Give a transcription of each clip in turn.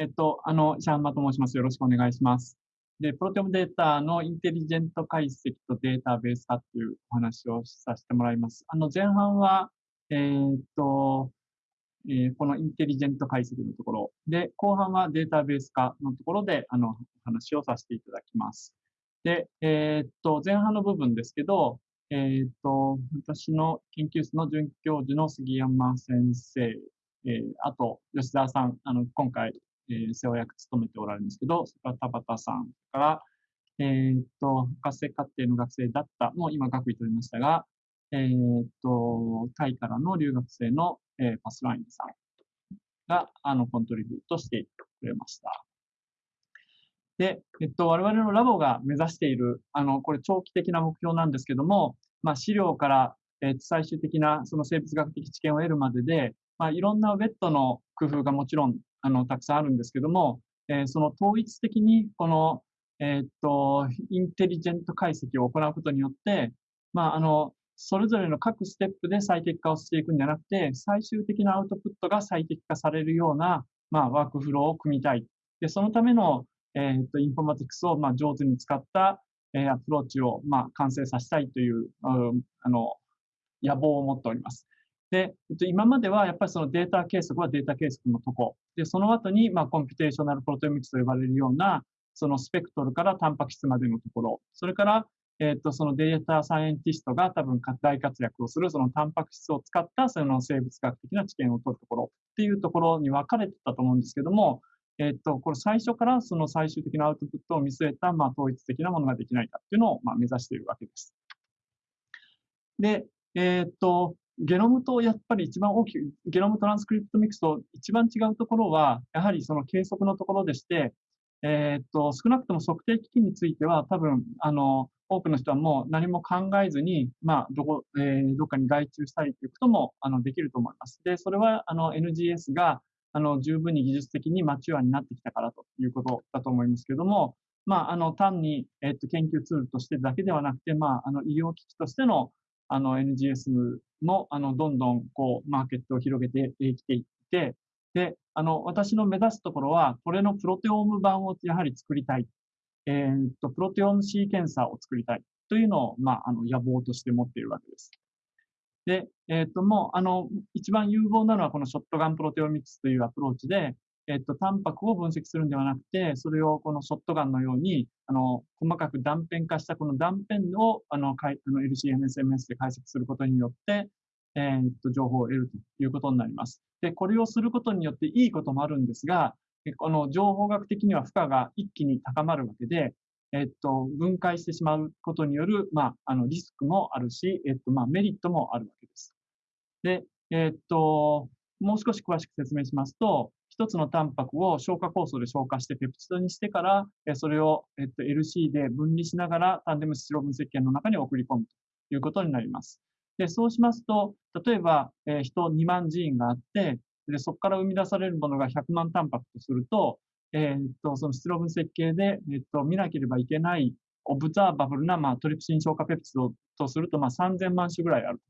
えっと、あの、シャンマと申します。よろしくお願いします。で、プロテオムデータのインテリジェント解析とデータベース化というお話をさせてもらいます。あの、前半は、えー、っと、えー、このインテリジェント解析のところで、後半はデータベース化のところで、あの、お話をさせていただきます。で、えー、っと、前半の部分ですけど、えー、っと、私の研究室の准教授の杉山先生、えー、あと、吉沢さん、あの、今回、えー、世話役務めておられるんですけど、それから田畑さんから、えー、っと、博士課程の学生だった、もう今学位取りましたが、えー、っと、タイからの留学生の、えー、パスラインさんが、あの、コントリビュートしてくれました。で、えっと、我々のラボが目指している、あの、これ長期的な目標なんですけども、まあ、資料から、えー、最終的なその生物学的知見を得るまでで、まあ、いろんなウェットの工夫がもちろん、あの、たくさんあるんですけども、えー、その統一的に、この、えー、っと、インテリジェント解析を行うことによって、まあ、あの、それぞれの各ステップで最適化をしていくんじゃなくて、最終的なアウトプットが最適化されるような、まあ、ワークフローを組みたい。で、そのための、えっ、と、インフォマティクスを、まあ、上手に使った、えー、アプローチを、まあ、完成させたいという、あの、野望を持っております。で、えっと、今まではやっぱりそのデータ計測はデータ計測のとこ。で、その後に、まあ、 computational proteomics と呼ばれるような、そのスペクトルからタンパク質までのところ。それから、えっと、そのデータサイエンティストが多分大活躍をする、そのタンパク質を使ったその生物学的な知見を取るところっていうところに分かれてたと思うんですけども、えっと、これ最初からその最終的なアウトプットを見据えた、まあ、統一的なものができないかっていうのを、まあ、目指しているわけです。で、えっと、ゲノムとやっぱり一番大きい、ゲノムトランスクリプトミックスと一番違うところは、やはりその計測のところでして、えっと、少なくとも測定機器については、多分、あの、多くの人はもう何も考えずに、まあ、どこ、えー、どっかに外注したりということも、あの、できると思います。で、それは、あの、NGS が、あの、十分に技術的にマチュアになってきたからということだと思いますけれども、まあ、あの、単に、えっと、研究ツールとしてだけではなくて、まあ、あの、医療機器としての、あの、NGS も、あの、どんどん、こう、マーケットを広げてきていって、で、あの、私の目指すところは、これのプロテオーム版をやはり作りたい。えー、っと、プロテオームシーケンサーを作りたいというのを、まあ、あの、野望として持っているわけです。で、えっ、と、もう、あの、一番有望なのはこのショットガンプロテオミクスというアプローチで、えっ、と、タンパクを分析するんではなくて、それをこのショットガンのように、あの、細かく断片化したこの断片を、あの、の LCMSMS で解析することによって、えっと、情報を得るということになります。で、これをすることによっていいこともあるんですが、この情報学的には負荷が一気に高まるわけで、えっと、分解してしまうことによる、まあ、あの、リスクもあるし、えっと、まあ、メリットもあるわけです。で、えっと、もう少し詳しく説明しますと、一つのタンパクを消化酵素で消化してペプチドにしてから、それを、えっと、LC で分離しながらタンデムスチロ分析圏の中に送り込むということになります。で、そうしますと、例えば、え、人2万ジーンがあって、で、そこから生み出されるものが100万タンパクとすると、えー、っと、そのステロ分析系で、え、っと、見なければいけないオブザーバブルな、まあ、トリプシン消化ペプチドとすると、まあ、3000万種ぐらいある。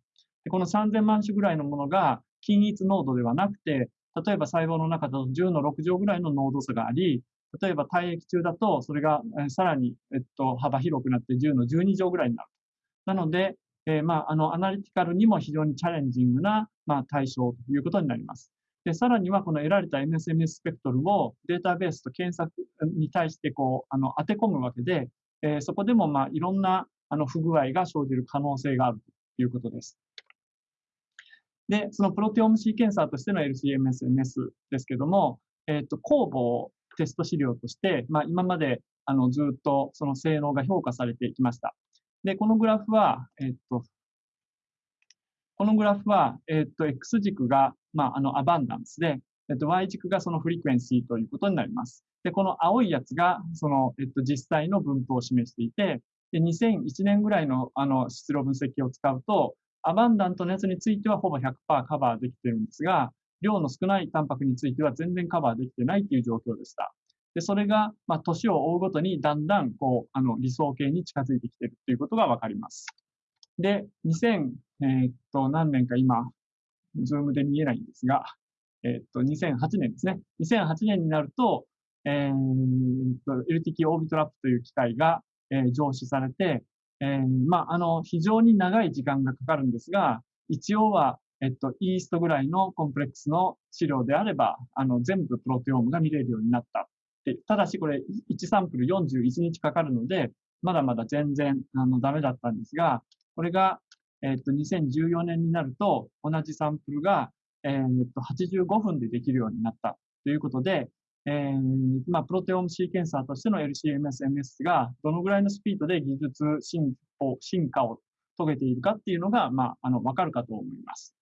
でこの3000万種ぐらいのものが均一濃度ではなくて、例えば細胞の中だと10の6乗ぐらいの濃度差があり、例えば体液中だとそれがさらに、えっと、幅広くなって10の12乗ぐらいになる。なので、えー、まあ、あの、アナリティカルにも非常にチャレンジングな、まあ、対象ということになります。で、さらにはこの得られた MSMS スペクトルをデータベースと検索に対してこう、あの、当て込むわけで、えー、そこでもまあ、いろんなあの不具合が生じる可能性があるということです。で、そのプロテオームシーケンサーとしての LCMSMS ですけども、えっ、ー、と、酵母テスト資料として、まあ、今まであのずっとその性能が評価されてきました。で、このグラフは、えっ、ー、と、このグラフは、えっ、ー、と、X 軸が、まあ、あの、アバンダンスで、えっ、と、Y 軸がそのフリクエンシーということになります。で、この青いやつが、その、えっと、実際の分布を示していて、で、2001年ぐらいの、あの、質量分析を使うと、abundant のやつについてはほぼ100%カバーできてるんですが、量の少ないタンパクについては全然カバーできてないっていう状況でした。で、それが、まあ、年を追うごとにだんだん、こう、あの、理想形に近づいてきてるっていうことがわかります。で、2000、えー、っと、何年か今、ズームで見えないんですが、えっと、2008年ですね。2008年になると、えー、LTK オービトラップという機械が、えー、上司されて、えー、まあ、あの、非常に長い時間がかかるんですが、一応は、えっと、イーストぐらいのコンプレックスの資料であれば、あの、全部プロテオームが見れるようになったで、ただしこれ1サンプル41日かかるので、まだまだ全然あのダメだったんですが、これが、えっと、2014年になると、同じサンプルが、えっと、85分でできるようになったということで、えー、まあ、プロテオムシーケンサーとしての LCMS-MS がどのぐらいのスピードで技術進歩、進化を遂げているかっていうのが、まあ、あの、わかるかと思います。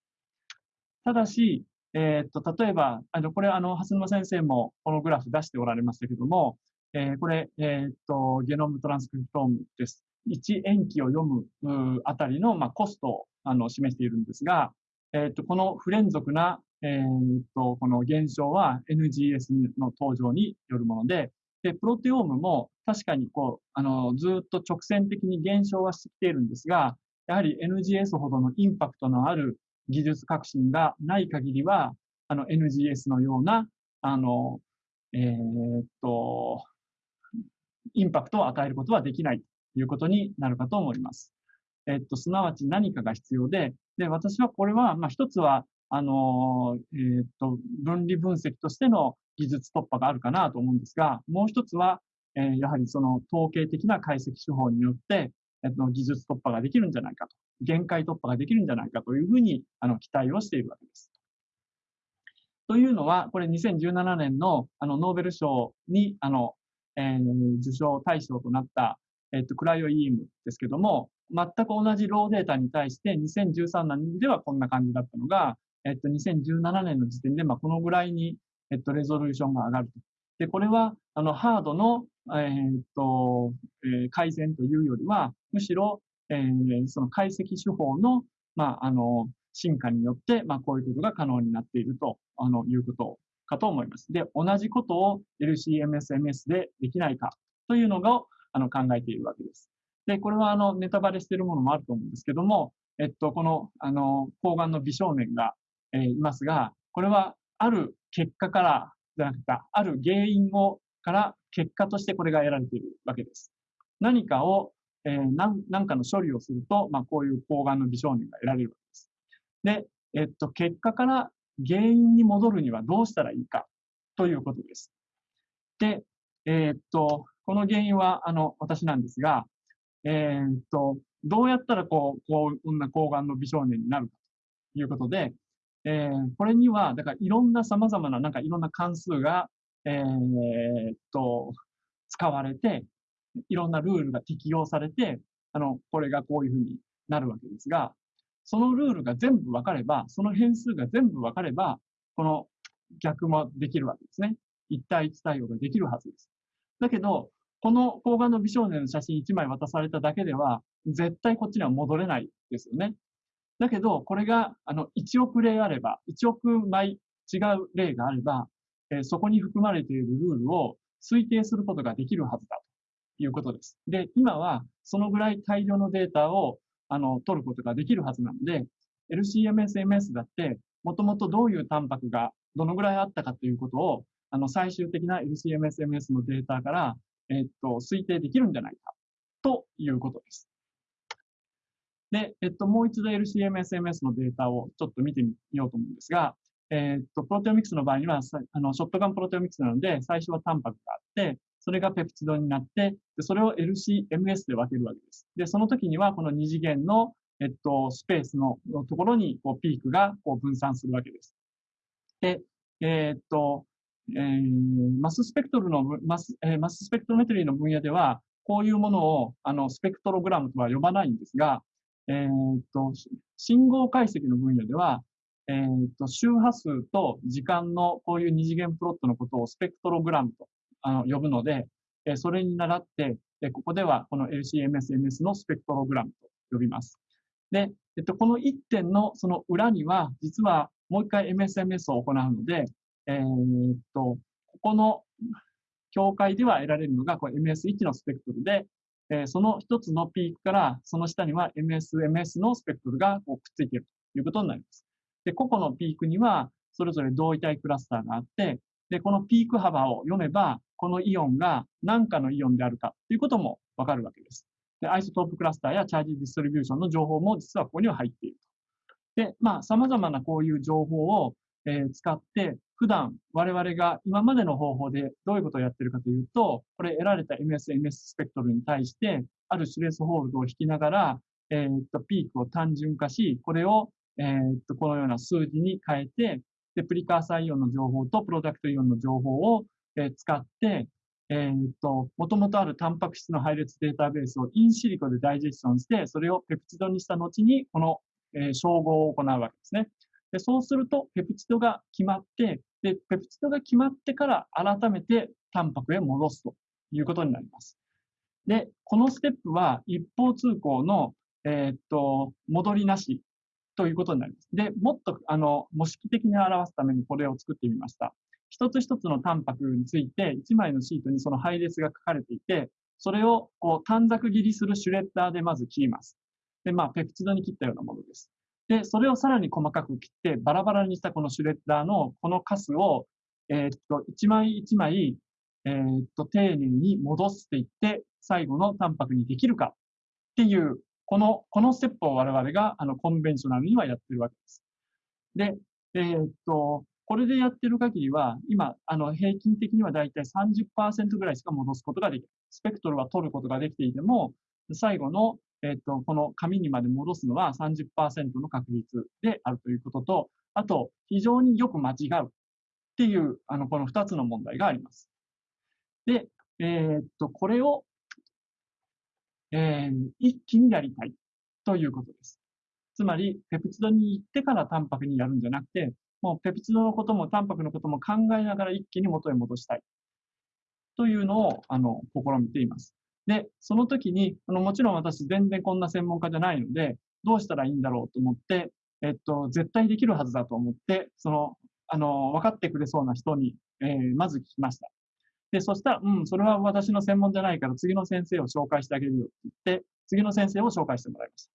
ただし、えっと、例えば、あの、これ、あの、蓮沼先生もこのグラフ出しておられましたけども、えー、これ、えっと、ゲノムトランスクリプトームです。1塩基を読むあたりの、まあ、コストをあの示しているんですが、えっと、この不連続な、えっと、この現象は NGS の登場によるもので、で、プロテオームも確かにこう、あの、ずっと直線的に減少はしてきているんですが、やはり NGS ほどのインパクトのある技術革新がない限りは、あの NGS のような、あの、えー、っと、インパクトを与えることはできないということになるかと思います。えっと、すなわち何かが必要で、で、私はこれは、まあ、一つは、あの、えっと、分離分析としての技術突破があるかなと思うんですが、もう一つは、えー、やはりその統計的な解析手法によって、えっと、技術突破ができるんじゃないかと、限界突破ができるんじゃないかというふうに、あの、期待をしているわけです。というのは、これ2017年のあのノーベル賞にあの、えー、受賞対象となった、えっと、クライオイームですけども、全く同じローデータに対して2013年ではこんな感じだったのが、えっと、2017年の時点で、まあ、このぐらいに、えっと、レゾリューションが上がると。で、これは、あの、ハードの、えー、っと、えー、改善というよりは、むしろ、えー、その解析手法の、まあ、あの、進化によって、まあ、こういうことが可能になっていると、あの、いうことかと思います。で、同じことを LCMSMS でできないかというのが、あの、考えているわけです。で、これは、あの、ネタバレしているものもあると思うんですけども、えっと、この、あの、抗がんの美少年が、え、いますが、これは、ある結果から、じゃなくて、ある原因を、から結果としてこれが得られているわけです。何かを、えー、何何かの処理をすると、まあ、こういう抗がんの美少年が得られるわけです。で、えっと、結果から原因に戻るにはどうしたらいいかということです。で、えー、っと、この原因は、あの、私なんですが、えー、っと、どうやったらこう、こう、こんな抗がんの美少年になるかということで、えー、これには、だからいろんな様々な、なんかいろんな関数が、えー、っと、使われて、いろんなルールが適用されて、あの、これがこういうふうになるわけですが、そのルールが全部分かれば、その変数が全部分かれば、この逆もできるわけですね。一対一対応ができるはずです。だけど、この抗がんの美少年の写真1枚渡されただけでは、絶対こっちには戻れないですよね。だけど、これが、あの、1億例あれば、1億枚違う例があれば、えー、そこに含まれているルールを推定することができるはずだということです。で、今は、そのぐらい大量のデータをあの、取ることができるはずなので、LCMS-MS だって、もともとどういうタンパクがどのぐらいあったかということを、あの、最終的な LCMS-MS のデータから、えっと、推定できるんじゃないか、ということです。で、えっと、もう一度 LCMS-MS のデータをちょっと見てみようと思うんですが、えっと、プロテオミクスの場合には、あの、ショットガンプロテオミクスなので、最初はタンパクがあって、それがペプチドになって、でそれを LCMS で分けるわけです。で、その時にはこの二次元の、えっと、スペースのところにこうピークがこう分散するわけです。で、えー、っと、えー、マススペクトルのマス、えー、マススペクトロメトリーの分野では、こういうものをあのスペクトログラムとは呼ばないんですが、えー、っと、信号解析の分野では、えー、っと、周波数と時間のこういう二次元プロットのことをスペクトログラムとあの呼ぶので、えそれに倣って、えここではこの LCMS-MS のスペクトログラムと呼びます。で、えっと、この1点のその裏には、実はもう一回 MSMS を行うので、えー、っと、ここの境界では得られるのがこれ MS1 のスペクトルで、その一つのピークからその下には MSMS のスペクトルがくっついているということになります。で、個々のピークには、それぞれ同位体クラスターがあって、で、このピーク幅を読めば、このイオンが何かのイオンであるかということもわかるわけです。で、アイソトープクラスターやチャージディストリビューションの情報も実はここには入っていると。で、まあ、様々なこういう情報を、え、使って、普段我々が今までの方法でどういうことをやってるかというと、これ得られた MS、MS スペクトルに対して、あるシュレスホールドを引きながら、えー、っと、ピークを単純化し、これを、えー、っと、このような数字に変えて、で、プリカーサイオンの情報とプロダクトイオンの情報を、えー、使って、え、っと、もともとあるタンパク質の配列データベースをインシリコでダイジェスションして、それをペプチドにした後に、この、えー、照合を行うわけですね。で、そうすると、ペプチドが決まって、で、ペプチドが決まってから改めてタンパクへ戻すということになります。で、このステップは一方通行の、えー、っと、戻りなしということになります。で、もっと、あの、模式的に表すためにこれを作ってみました。一つ一つのタンパクについて、一枚のシートにその配列が書かれていて、それをこう短冊切りするシュレッダーでまず切ります。で、まあ、ペプチドに切ったようなものです。で、それをさらに細かく切って、バラバラにしたこのシュレッダーのこのカスを、え、っと、一枚一枚、え、っと、丁寧に戻していって、最後のタンパクにできるかっていうこの、このステップを我々が、あの、コンベンショナルにはやってるわけです。で、えー、っと、これでやってる限りは、今、あの、平均的にはだいたい30%ぐらいしか戻すことができる。スペクトルは取ることができていても、最後の、えっと、この紙にまで戻すのは30%の確率であるということと、あと、非常によく間違うっていう、あの、この2つの問題があります。で、えー、っと、これをえー、一気にやりたいということです。つまり、ペプチドに行ってからタンパクにやるんじゃなくて、もうペプチドのこともタンパクのことも考えながら一気に元へ戻したい。というのを、あの、試みています。で、その時に、あの、もちろん私全然こんな専門家じゃないので、どうしたらいいんだろうと思って、えっと、絶対できるはずだと思って、その、あの、分かってくれそうな人に、えー、まず聞きました。で、そしたら、うん、それは私の専門じゃないから次の先生を紹介してあげるよって言って、次の先生を紹介してもらいました。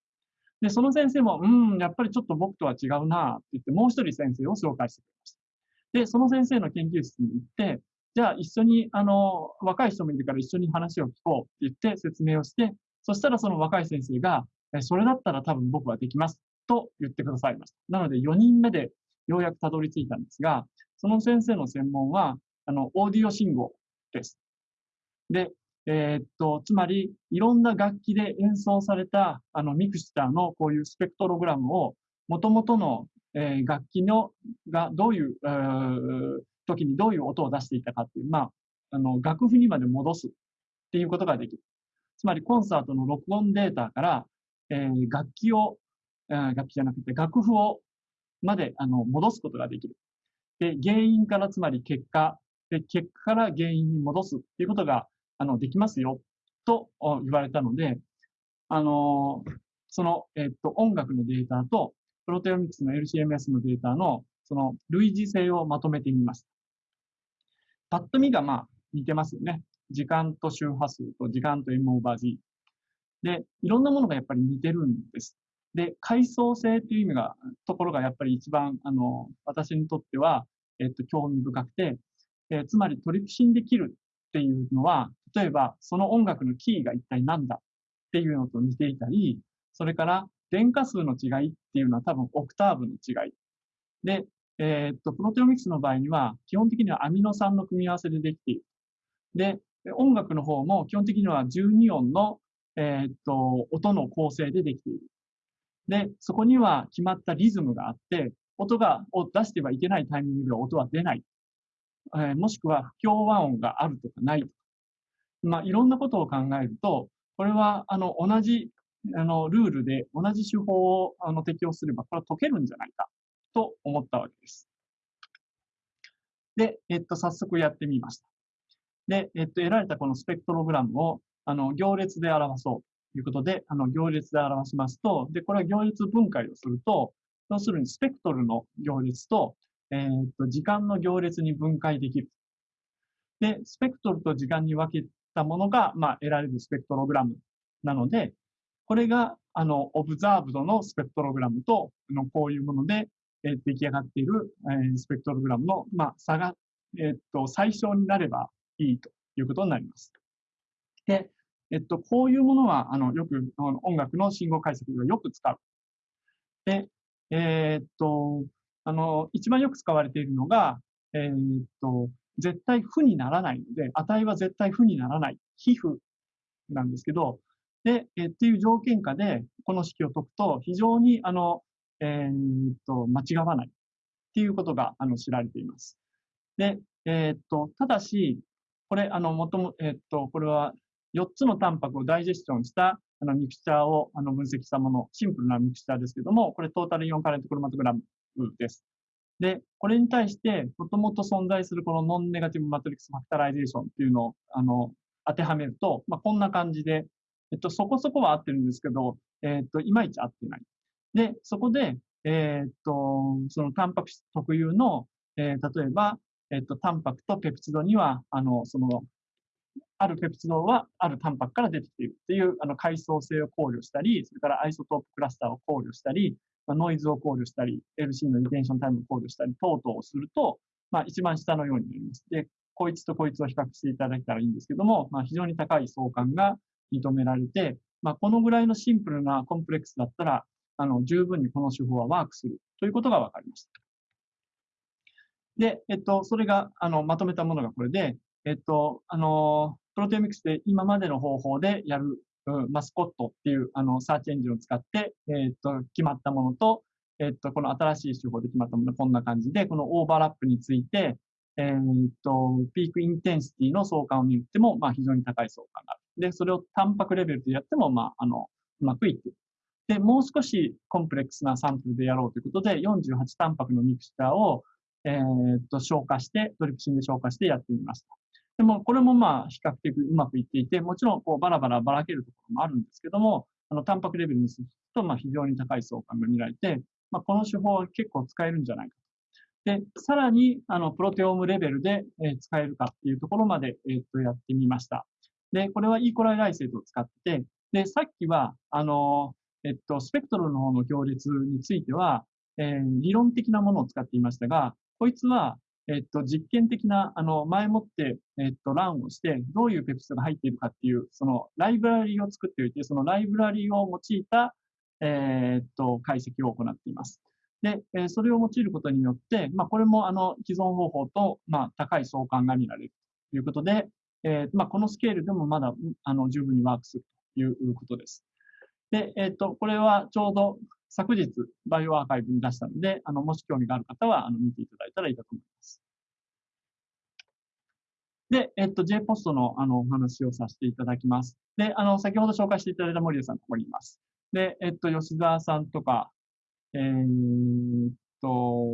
で、その先生も、うん、やっぱりちょっと僕とは違うなって言って、もう一人先生を紹介してくれました。で、その先生の研究室に行って、じゃあ一緒に、あの、若い人もいるから一緒に話を聞こうって言って説明をして、そしたらその若い先生が、それだったら多分僕はできますと言ってくださいました。なので4人目でようやくたどり着いたんですが、その先生の専門は、あの、オーディオ信号です。で、えー、っと、つまり、いろんな楽器で演奏された、あの、ミクスチャーのこういうスペクトログラムを、元々の、えー、楽器の、がどういう、えー、時にどういう音を出していたかっていう、まあ、あの、楽譜にまで戻すっていうことができる。つまり、コンサートの録音データから、えー、楽器を、えー、楽器じゃなくて楽譜を、まで、あの、戻すことができる。で、原因からつまり結果、で、結果から原因に戻すっていうことが、あの、できますよ、と言われたので、あの、その、えっと、音楽のデータと、プロテオミクスの LCMS のデータの、その、類似性をまとめてみました。パッと見が、まあ、似てますよね。時間と周波数と時間と M オーバー G。で、いろんなものがやっぱり似てるんです。で、階層性っていう意味が、ところがやっぱり一番、あの、私にとっては、えっと、興味深くて、えー、つまりトリプシンできるっていうのは、例えばその音楽のキーが一体何だっていうのと似ていたり、それから電荷数の違いっていうのは多分オクターブの違い。で、えー、っと、プロテオミクスの場合には、基本的にはアミノ酸の組み合わせでできている。で、音楽の方も基本的には12音の、えー、っと、音の構成でできている。で、そこには決まったリズムがあって、音が、を出してはいけないタイミングでは音は出ない。えー、もしくは不協和音があるとかないとか、まあ、いろんなことを考えると、これは、あの、同じ、あの、ルールで同じ手法を、あの、適用すれば、これは解けるんじゃないか、と思ったわけです。で、えっと、早速やってみました。で、えっと、得られたこのスペクトログラムを、あの、行列で表そうということで、あの、行列で表しますと、で、これは行列分解をすると、要するにスペクトルの行列と、えー、っと、時間の行列に分解できる。で、スペクトルと時間に分けたものが、まあ、得られるスペクトログラムなので、これが、あの、オブザーブドのスペクトログラムと、のこういうもので、えー、出来上がっている、えー、スペクトログラムの、まあ、差が、えっと、最小になればいいということになります。で、えっと、こういうものは、あの、よく、音楽の信号解析ではよく使う。で、えー、っと、あの、一番よく使われているのが、えー、っと、絶対負にならないので、値は絶対負にならない。皮膚なんですけど、で、えっていう条件下で、この式を解くと、非常に、あの、えー、っと、間違わないっていうことが、あの、知られています。で、えー、っと、ただし、これ、あの、もとも、えー、っと、これは4つのタンパクをダイジェスションしたあのミクチャーをあの分析したもの、シンプルなミクチャーですけども、これトータルイオンカレントクロマトグラムです。で、これに対して、もともと存在するこの non-negative matrix factorization っていうのを、あの、当てはめると、まあ、こんな感じで、えっと、そこそこは合ってるんですけど、えっと、いまいち合ってない。で、そこで、えっと、そのタンパク質特有の、えー、例えば、えっと、タンパクとペプチドには、あの、その、あるペプチドはあるタンパクから出てきているっていう、あの、階層性を考慮したり、それから isotope cluster を考慮したり、まあ、ノイズを考慮したり、LC のリテンションタイムを考慮したり、等々をすると、まあ、一番下のようになります。で、こいつとこいつを比較していただけたらいいんですけども、まあ、非常に高い相関が認められて、まあ、このぐらいのシンプルなコンプレックスだったら、あの、十分にこの手法はワークするということが分かりました。で、えっと、それが、あの、まとめたものがこれで、えっと、あの、プロテオミクスで今までの方法でやる、うん、 Mascot っていう、あの、サーチエンジンを使って、えっと、決まったものと、えっと、この新しい手法で決まったもの、こんな感じで、このオーバーラップについて、えっと、 peak intensity の相関を見ても、まあ、非常に高い相関がある。で、それをタンパクレベルでやっても、まあ、あの、うまくいっている。で、もう少し complex なサンプルでやろうということで、48タンパクのミクスチャーを、えー、っと、消化して、トリプシンで消化してやってみました。でも、これもまあ、比較的うまくいっていて、もちろん、こう、バラバラばらけるところもあるんですけども、あの、タンパクレベルにすると、まあ、非常に高い相関が見られて、まあ、この手法は結構使えるんじゃないかと。で、さらに、あの、プロテオームレベルで、えー、使えるかっていうところまで、えー、っと、やってみました。で、これはイーコライライセートを使って、で、さっきは、あの、えっと、スペクトルの方の行列については、えー、理論的なものを使っていましたが、こいつは、えっと、実験的な、あの、前もって、えっと、ランをして、どういうペプチドが入っているかっていう、その、ライブラリーを作っておいて、そのライブラリーを用いた、えー、っと、解析を行っています。で、えそれを用いることによって、まあ、これも、あの、既存方法と、まあ、高い相関が見られるということで、えー、まあ、このスケールでもまだ、あの、十分にワークするということです。で、えっ、ー、と、これはちょうど昨日、バイオアーカイブに出したので、あの、もし興味がある方は、あの、見ていただいたらいいかと思います。で、えっと、JPOST の、あの、お話をさせていただきます。で、あの、先ほど紹介していただいた森田さん、ここにいます。で、えっと、吉沢さんとか、えー、っと、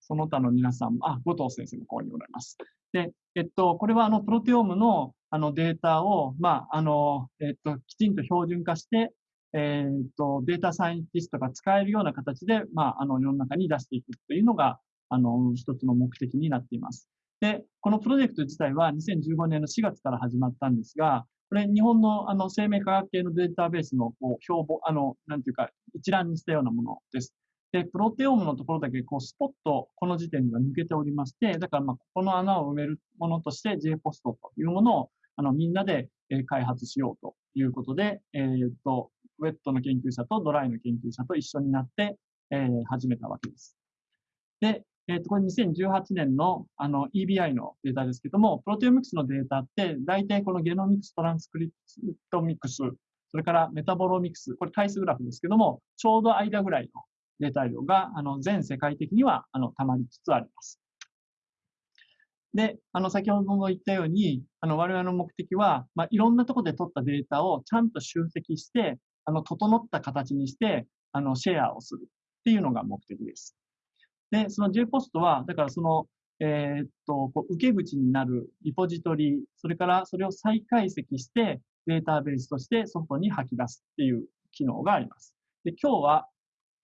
その他の皆さん、あ、後藤先生もここにおられます。で、えっと、これはあの、プロテオームのあのデータを、まあ、あの、えっと、きちんと標準化して、えっと、データサイエンティストが使えるような形で、まあ、あの、世の中に出していくというのが、あの、一つの目的になっています。で、このプロジェクト自体は2015年の4月から始まったんですが、これ日本のあの生命科学系のデータベースのこう標榜、あの、なんていうか一覧にしたようなものです。で、プロテオームのところだけこうスポッとこの時点では抜けておりまして、だからまあここの穴を埋めるものとして JPOST というものをあのみんなでえ開発しようということで、えっ、と、ウェットの研究者とドライの研究者と一緒になって、えー、始めたわけです。で、えっ、ー、と、これ2018年のあの EBI のデータですけども、プロテオミクスのデータって、大体このゲノミクストランスクリプトミクス、それからメタボロミクス、これ対数グラフですけども、ちょうど間ぐらいのデータ量が、あの、全世界的には、あの、溜まりつつあります。で、あの、先ほども言ったように、あの、我々の目的は、まあ、いろんなところで取ったデータをちゃんと集積して、あの、整った形にして、あの、シェアをするっていうのが目的です。で、その JPOST は、だからその、えー、っと、こう受け口になるリポジトリ、それからそれを再解析してデータベースとして外に吐き出すっていう機能があります。で、今日は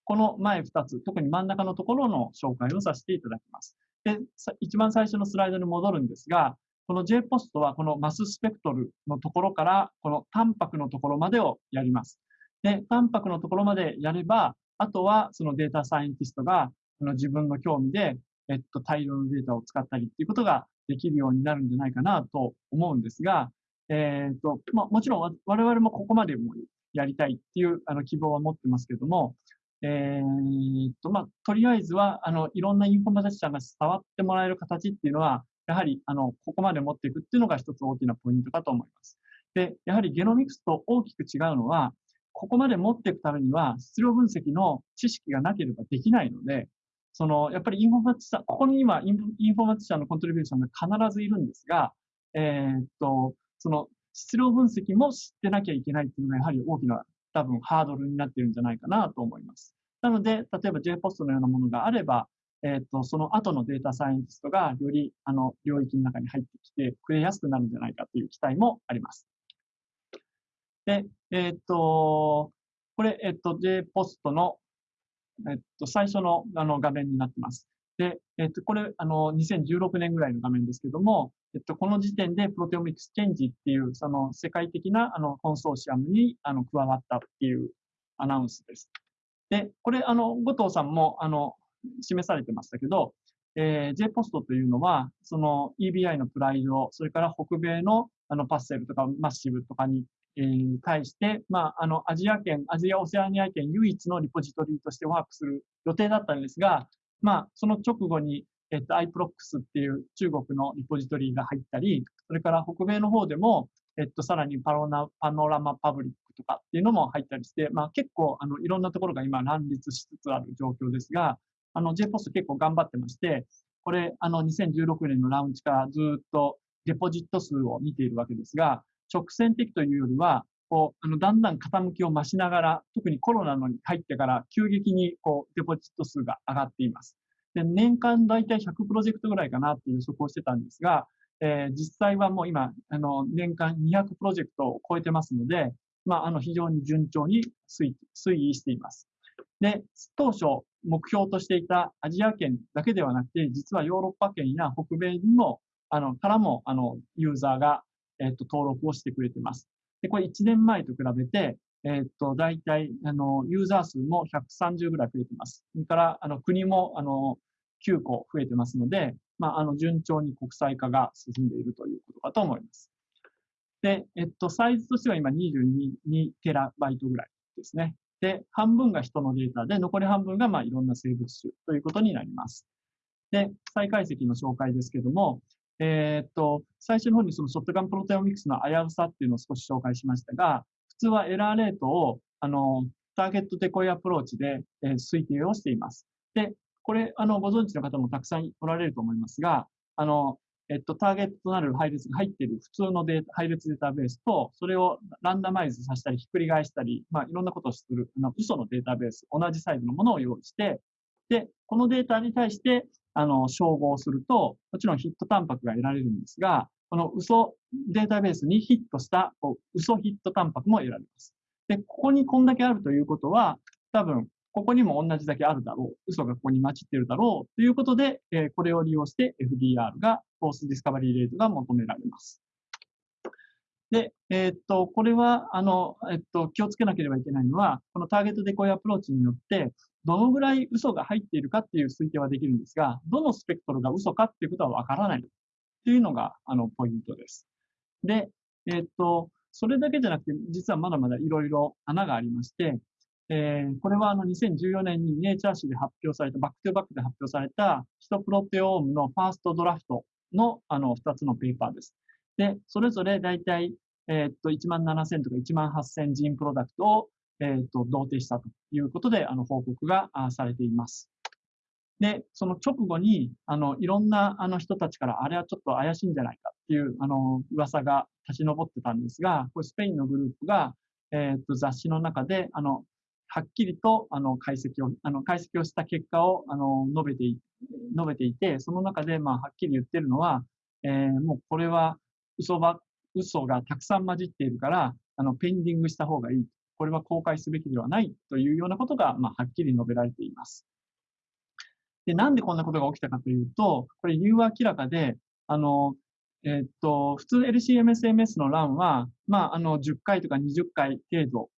この前2つ、特に真ん中のところの紹介をさせていただきます。で、一番最初のスライドに戻るんですが、この JPOST はこのマススペクトルのところから、このタンパクのところまでをやります。で、タンパクのところまでやれば、あとはそのデータサイエンティストがあの自分の興味で、えっと、大量のデータを使ったりっていうことができるようになるんじゃないかなと思うんですが、えっと、まあ、もちろん我々もここまでもやりたいっていうあの希望は持ってますけども、えー、っと、まあ、とりあえずは、あの、いろんなインフォマティシャンが触ってもらえる形っていうのは、やはり、あの、ここまで持っていくっていうのが一つ大きなポイントかと思います。で、やはりゲノミクスと大きく違うのは、ここまで持っていくためには、質量分析の知識がなければできないので、その、やっぱりインフォマティシャン、ここに今インフォマティシャンのコントリビューションが必ずいるんですが、えー、っと、その、質量分析も知ってなきゃいけないっていうのがやはり大きな多分ハードルになってるんじゃないかなと思います。なので、例えば JPOST のようなものがあれば、えっ、ー、と、その後のデータサイエンティストがより、あの、領域の中に入ってきてくれやすくなるんじゃないかという期待もあります。で、えっ、ー、と、これ、えっ、ー、と、JPOST の、えっと、最初のあの画面になってます。で、えっと、これ、あの、2016年ぐらいの画面ですけども、えっと、この時点でプロテオミックスチェンジっていう、その世界的なあのコンソーシアムにあの加わったっていうアナウンスです。で、これ、あの、後藤さんも、あの、示されてましたけど、えー、J ポストというのは、その EBI のプライド、それから北米のあのパッセルとかマッシブとかに、えー、対して、まあ、あの、アジア圏、アジアオセアニア圏唯一のリポジトリとしてワークする予定だったんですが、まあ、その直後に、えっと、iProx っていう中国のリポジトリが入ったり、それから北米の方でも、えっと、さらにパロナパノラマパブリックとかっていうのも入ったりして、まあ結構、あの、いろんなところが今乱立しつつある状況ですが、あの、JPOS 結構頑張ってまして、これ、あの、2016年のラウンチからずっとデポジット数を見ているわけですが、直線的というよりは、こう、あの、だんだん傾きを増しながら、特にコロナのに入ってから急激に、こう、デポジット数が上がっています。で、年間だいたい100プロジェクトぐらいかなっていう予測をしてたんですが、えー、実際はもう今、あの、年間200プロジェクトを超えてますので、まあ、あの、非常に順調に推移しています。で、当初目標としていたアジア圏だけではなくて、実はヨーロッパ圏や北米にも、あの、からも、あの、ユーザーが、えっ、と、登録をしてくれています。で、これ1年前と比べて、えっ、と、大体、あの、ユーザー数も130ぐらい増えてます。それから、あの、国も、あの、9個増えてますので、まあ、あの、順調に国際化が進んでいるということかと思います。で、えっと、サイズとしては今22テラバイトぐらいですね。で、半分が人のデータで、残り半分がまあいろんな生物種ということになります。で、再解析の紹介ですけども、え、っと、最初の方にそのショットガンプロテオミクスの危うさっていうのを少し紹介しましたが、普通はエラーレートを、あの、ターゲットデコイアプローチで、えー、推定をしています。で、これ、あの、ご存知の方もたくさんおられると思いますが、あの、えっと、ターゲットとなる配列が入っている普通のデータ、配列データベースと、それをランダマイズさせたり、ひっくり返したり、まあ、いろんなことをする、あの、嘘のデータベース、同じサイズのものを用意して、で、このデータに対して、あの、照合すると、もちろんヒットタンパクが得られるんですが、この嘘データベースにヒットした、嘘ヒットタンパクも得られます。で、ここにこんだけあるということは、多分、ここにも同じだけあるだろう。嘘がここに混じってるだろう。ということで、えー、これを利用して FDR が、 false discovery rate が求められます。で、えー、っと、これは、あの、えっと、気をつけなければいけないのは、この target decoy approach によって、どのぐらい嘘が入っているかっていう推定はできるんですが、どのスペクトルが嘘かっていうことはわからないっていうのが、あの、ポイントです。で、えっと、それだけじゃなくて、実はまだまだいろいろ穴がありまして、えー、これはあの2014年にネイチャー誌で発表された、バックトゥバックで発表されたヒトプロテオームのファーストドラフトのあの2つのペーパーです。で、それぞれ大体、えー、っと、1万7000とか1万8000ジンプロダクトを、えー、っと、同定したということで、あの、報告がされています。で、その直後に、あの、いろんなあの人たちから、あれはちょっと怪しいんじゃないかっていう、あの、噂が立ち上ってたんですが、これスペインのグループが、えっと、雑誌の中で、あの、はっきりと、あの、解析を、あの、解析をした結果を、あの、述べてい、述べていて、その中で、まあ、はっきり言ってるのは、えー、もうこれは嘘ば、嘘がたくさん混じっているから、あの、ペンディングした方がいい。これは公開すべきではないというようなことが、まあ、はっきり述べられています。で、なんでこんなことが起きたかというと、これ理由は明らかで、あの、えー、っと、普通 LCMSMS の欄は、まあ、あの、10回とか20回程度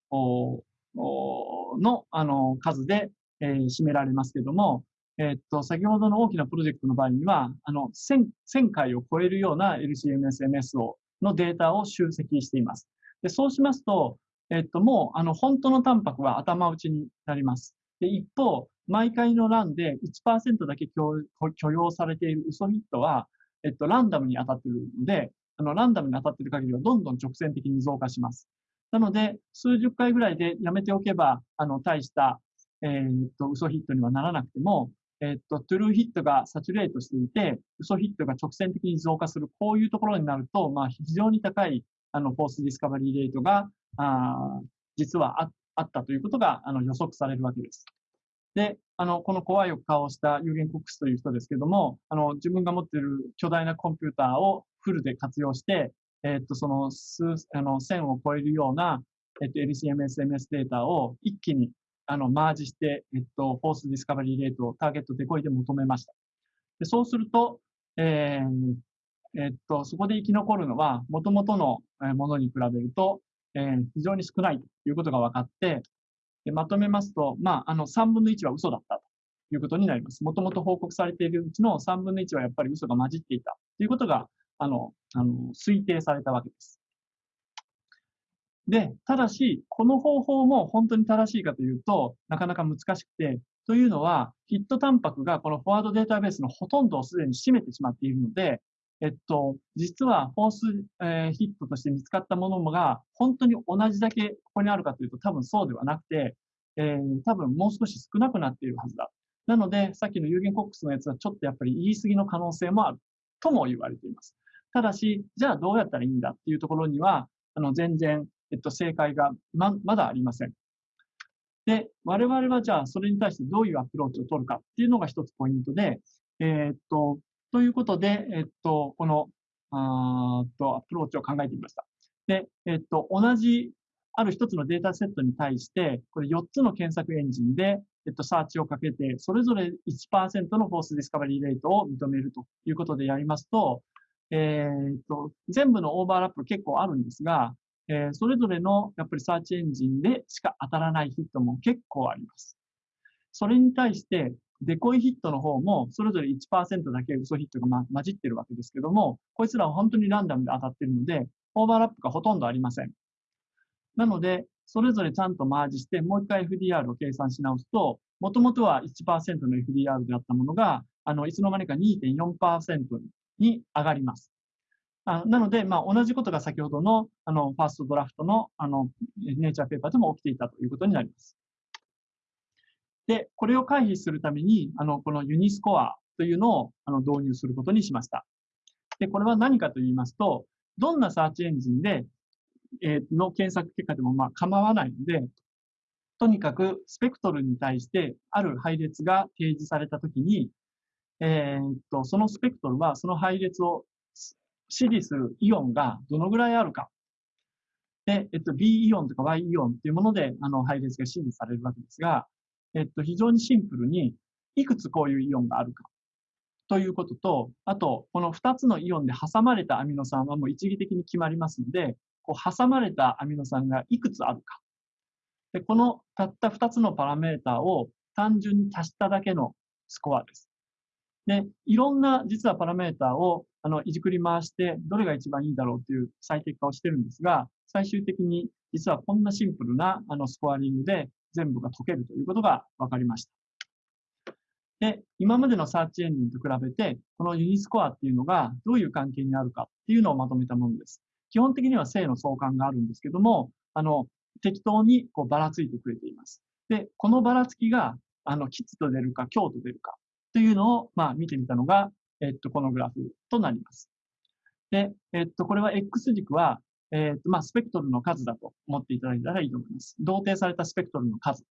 の、あの、数で、えー、占められますけども、えっと、先ほどの大きなプロジェクトの場合には、あの、1000, 1000回を超えるような LCMSMS をのデータを集積しています。でそうしますと、えっと、もう、あの、本当のタンパクは頭打ちになります。で、一方、毎回のランで1%だけ許容されている嘘ヒットは、えっと、ランダムに当たっているので、あの、ランダムに当たっている限りはどんどん直線的に増加します。なので、数十回ぐらいでやめておけば、あの、大した、えー、っと、嘘ヒットにはならなくても、えっと、 true hit が saturate していて、嘘ヒットが直線的に増加する、こういうところになると、まあ、非常に高い、あの、 false discovery rate が、あ実はあ、あったということが、あの、予測されるわけです。で、あの、この怖い顔をしたユルゲン・コックスという人ですけども、あの、自分が持っている巨大なコンピューターをフルで活用して、えっと、その数、あの、1000を超えるような、えっと、LCMSMS データを一気にあの、マージして、えっと、 false discovery rate を target decoy で求めました。でそうすると、えー、えっと、そこで生き残るのは、元々のものに比べると、えー、非常に少ないということが分かって、でまとめますと、まあ、あの、3分の1は嘘だったということになります。もともと報告されているうちの3分の1はやっぱり嘘が混じっていたということが、あの、あの、推定されたわけです。で、ただし、この方法も本当に正しいかというと、なかなか難しくて、というのは、ヒットタンパクがこのフォワードデータベースのほとんどをすでに占めてしまっているので、えっと、実はフォース、えー、ヒットとして見つかったものが、本当に同じだけここにあるかというと多分そうではなくて、えー、多分もう少し少なくなっているはずだ。なので、さっきの有限コックスのやつはちょっとやっぱり言い過ぎの可能性もあるとも言われています。ただし、じゃあどうやったらいいんだっていうところには、あの、全然えっと、正解がま、まだありません。で、我々はじゃあそれに対してどういうアプローチを取るかっていうのが一つポイントで、えー、っと、ということで、えっと、この、あっと、アプローチを考えてみました。で、えっと、同じ、ある一つのデータセットに対して、これ4つの検索エンジンで、えっと、サーチをかけて、それぞれ1%の false discovery rate を認めるということでやりますと、えー、っと、全部のオーバーラップ結構あるんですが、えー、それぞれのやっぱりサーチエンジンでしか当たらないヒットも結構あります。それに対して、デコイヒットの方も、それぞれ1%だけ嘘ヒットが、ま、混じってるわけですけども、こいつらは本当にランダムで当たってるので、オーバーラップがほとんどありません。なので、それぞれちゃんとマージして、もう一回 FDR を計算し直すと、もともとは1%の FDR であったものが、あの、いつの間にか2.4%に上がります。あなので、まあ、同じことが先ほどのあのファーストドラフトのあのネイチャーペーパーでも起きていたということになります。で、これを回避するために、あのこのユニスコアというのをあの導入することにしました。で、これは何かと言いますと、どんなサーチエンジンで、えー、の検索結果でもまあ構わないので、とにかくスペクトルに対してある配列が提示されたときに、えー、っと、そのスペクトルはその配列を支持するイオンがどのぐらいあるか。で、えっと、B イオンとか Y イオンっていうもので、あの、配列が支持されるわけですが、えっと、非常にシンプルに、いくつこういうイオンがあるか。ということと、あと、この2つのイオンで挟まれたアミノ酸はもう一義的に決まりますので、こう挟まれたアミノ酸がいくつあるか。で、このたった2つのパラメータを単純に足しただけのスコアです。で、いろんな実はパラメータをあの、いじくり回して、どれが一番いいだろうという最適化をしてるんですが、最終的に実はこんなシンプルなあのスコアリングで全部が解けるということが分かりました。で、今までのサーチエンジンと比べて、このユニスコアっていうのがどういう関係にあるかっていうのをまとめたものです。基本的には正の相関があるんですけども、あの、適当にこうばらついてくれています。で、このばらつきが、あの、吉と出るか強と出るかというのを、まあ、見てみたのが、えっと、このグラフとなります。で、えっと、これは X 軸は、えっと、まあ、スペクトルの数だと思っていただいたらいいと思います。同定されたスペクトルの数。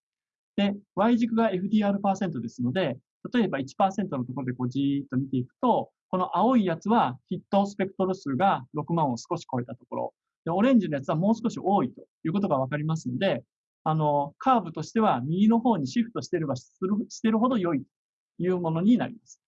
で、Y 軸が FDR% ですので、例えば1%のところでこうじーっと見ていくと、この青いやつはヒットスペクトル数が6万を少し超えたところ、でオレンジのやつはもう少し多いということがわかりますので、あの、カーブとしては右の方にシフトしてればするしてるほど良いというものになります。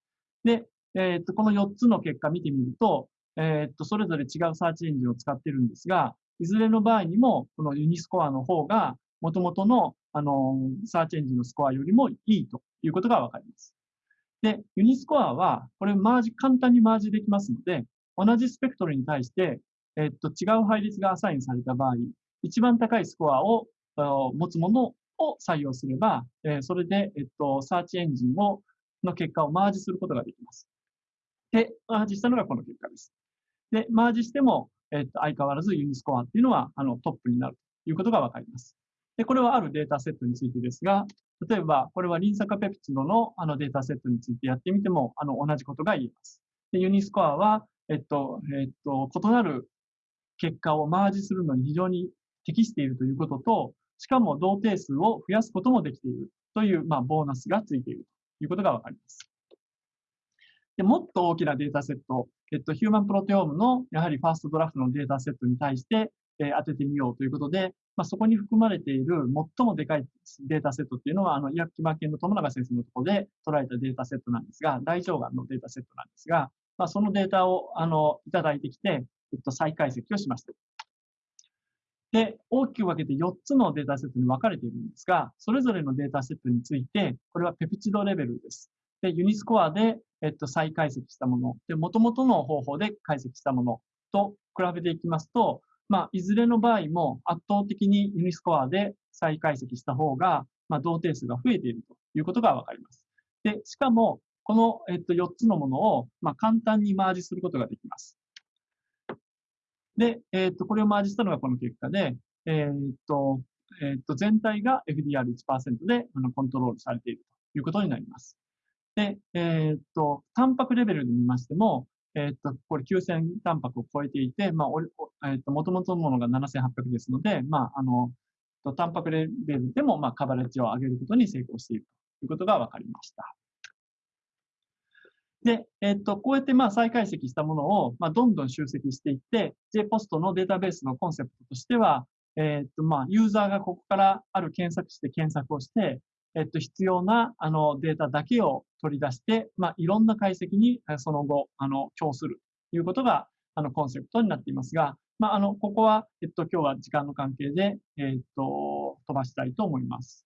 で、えっと、この4つの結果見てみると、えっと、それぞれ違うサーチエンジンを使ってるんですが、いずれの場合にも、このユニスコアの方が、元々の、あの、サーチエンジンのスコアよりもいいということがわかります。で、ユニスコアは、これマージ、簡単にマージできますので、同じスペクトルに対して、えっと、違う配列がアサインされた場合、一番高いスコアを持つものを採用すれば、えー、それで、えっと、サーチエンジンを、の結果をマージすることができます。で、マージしたのがこの結果です。で、マージしても、えっと、相変わらずユニスコアっていうのは、あの、トップになるということがわかります。で、これはあるデータセットについてですが、例えば、これはリン酸化ペプチドのあのデータセットについてやってみても、あの、同じことが言えます。で、ユニスコアは、えっと、えっと、異なる結果をマージするのに非常に適しているということと、しかも同定数を増やすこともできているという、まあ、ボーナスがついているということがわかります。でもっと大きなデータセット、えっと、ヒューマンプロテオームのやはりファーストドラフトのデータセットに対して、え、当ててみようということで、まあ、そこに含まれている最もでかいデータセットっていうのは、あの、医薬基盤系の友永先生のところで捉えたデータセットなんですが、大腸がんのデータセットなんですが、まあ、そのデータを、あの、いただいてきて、えっと、再解析をしました。で、大きく分けて4つのデータセットに分かれているんですが、それぞれのデータセットについて、これはペプチドレベルです。で、ユニスコアで、えっと、再解析したもの、で、元々の方法で解析したものと比べていきますと、まあ、いずれの場合も圧倒的にユニスコアで再解析した方が、まあ、同定数が増えているということがわかります。で、しかも、この、えっと、4つのものを、まあ、簡単にマージすることができます。で、えっと、これをマージしたのがこの結果で、えっと、えっと、全体が FDR1% であのコントロールされているということになります。で、えっと、タンパクレベルで見ましても、えっ、と、これ9000タンパクを超えていて、まあ、えっ、と、元々のものが7800ですので、まあ、あの、タンパクレベルでも、まあ、カバレッジを上げることに成功しているということが分かりました。で、えっ、と、こうやって、まあ、再解析したものを、まあ、どんどん集積していって、JPOST のデータベースのコンセプトとしては、えっ、と、まあ、ユーザーがここからある検索して検索をして、えっと、必要な、あの、データだけを取り出して、まあ、いろんな解析に、その後、あの、供するということが、あの、コンセプトになっていますが、まあ、あの、ここは、えっと、今日は時間の関係で、えっと、飛ばしたいと思います。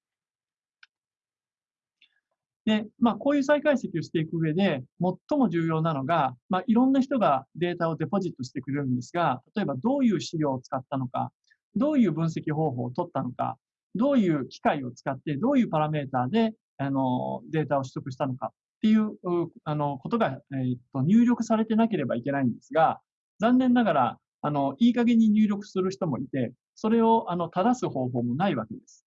で、まあ、こういう再解析をしていく上で、最も重要なのが、まあ、いろんな人がデータをデポジットしてくれるんですが、例えばどういう資料を使ったのか、どういう分析方法を取ったのか、どういう機械を使って、どういうパラメーターで、あの、データを取得したのかっていう、あの、ことが、え、っと、入力されてなければいけないんですが、残念ながら、あの、いい加減に入力する人もいて、それを、あの、正す方法もないわけです。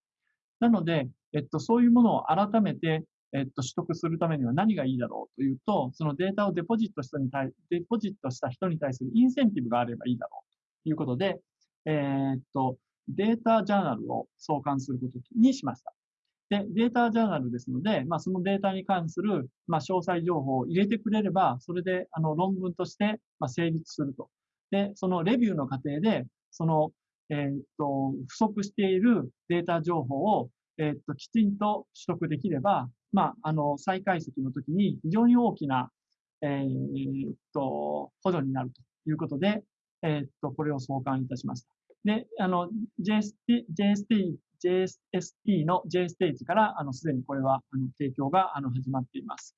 なので、えっと、そういうものを改めて、えっと、取得するためには何がいいだろうというと、そのデータをデポジットした人に対、デポジットした人に対するインセンティブがあればいいだろうということで、えー、っと、データジャーナルを創刊することにしました。で、データジャーナルですので、まあ、そのデータに関する、まあ、詳細情報を入れてくれれば、それで、あの、論文として、まあ、成立すると。で、そのレビューの過程で、その、えー、っと、不足しているデータ情報を、えー、っと、きちんと取得できれば、まあ、あの、再解析の時に非常に大きな、えー、っと、補助になるということで、え、っと、これを創刊いたしました。で、あの、JST、JST、JST の J ステージから、あの、すでにこれは、あの、提供が、あの、始まっています。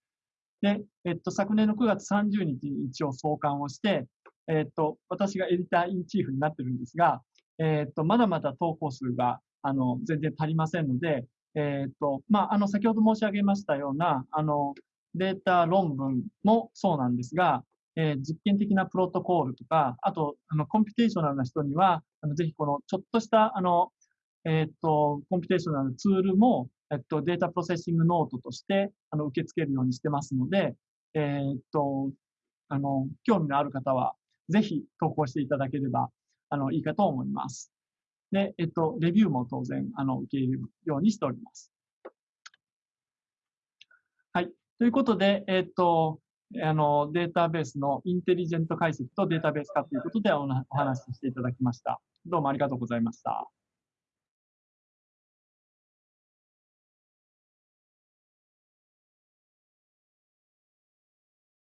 で、えっと、昨年の9月30日に一応創刊をして、えっと、私が editor-in-chief になってるんですが、えっと、まだまだ投稿数が、あの、全然足りませんので、えっと、まあ、あの、先ほど申し上げましたような、あの、データ論文もそうなんですが、えー、実験的なプロトコールとか、あと、あの、 computational な人には、あのぜひこのちょっとした、あの、えっ、と、 computational tool も、えっと、 data processing note として、あの、受け付けるようにしてますので、えっと、あの、興味のある方は、ぜひ投稿していただければ、あの、いいかと思います。で、えっと、レビューも当然、あの、受け入れるようにしております。はい。ということで、えっと、あの、データベースのインテリジェント解析とデータベース化ということでお話ししていただきました。どうもありがとうございました。